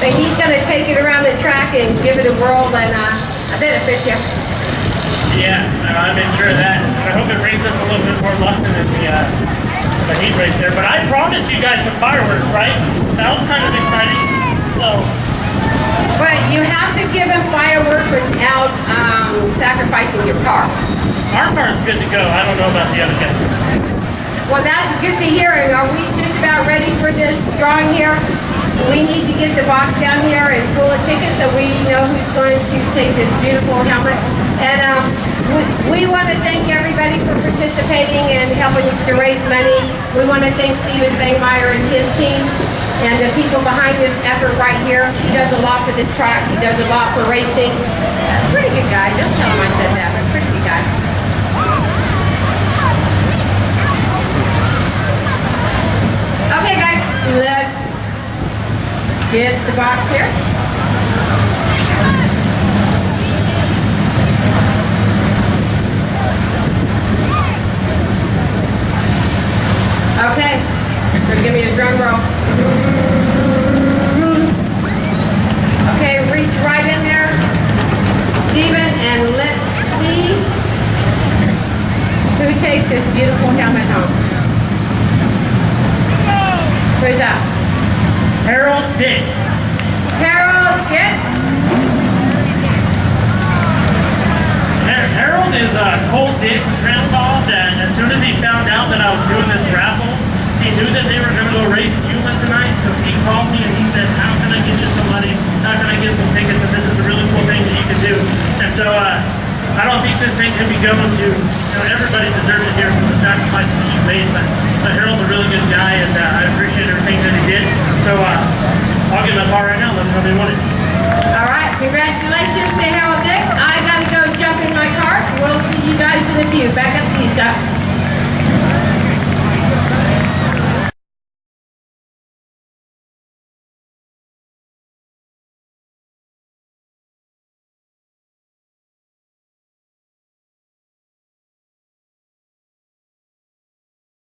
but he's gonna take it around the track and give it a whirl and, uh, I bet it fits you. Yeah, no, I made sure of that. I hope it brings us a little bit more luck than the, uh, the heat race there. But I promised you guys some fireworks, right? That was kind of exciting. So, But you have to give him fireworks without, um, sacrificing your car. our car's good to go. I don't know about the other guys. Well, that's good to hear. Are we just about ready for this drawing here? We need to get the box down here and pull a ticket so we know who's going to take this beautiful helmet. And um, we, we want to thank everybody for participating and helping to raise money. We want to thank Stephen Bangmeyer and his team and the people behind this effort right here. He does a lot for this track. He does a lot for racing. Pretty good guy. Don't tell him I said that, but pretty get the box here. Okay, so give me a drum roll. Okay, reach right in there, Stephen, and let's see who takes this beautiful helmet home. Who's that? Harold Dick. Harold, get. Har- Harold is uh, Cole Dick's grandpa that as soon as he found out that I was doing this raffle, he knew that they were going to go race Yuma tonight, so he called me and he said, how can I get you some money? How can I get some tickets? And this is a really cool thing that you can do. And so uh, I don't think this thing can be going to, you know, everybody deserves it here for the sacrifices that you made, but, uh, Harold's a really good guy, and uh, I appreciate everything that he did. So uh, I'll get in my car right now let them know they want it. All right, congratulations to Harold Dick. I gotta go jump in my car. We'll see you guys in a few. back up, the view stop.